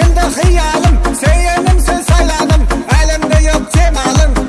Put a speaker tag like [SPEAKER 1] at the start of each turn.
[SPEAKER 1] Benim de hıyalim Seyenim sen saylanım. Elimde yok cemalım.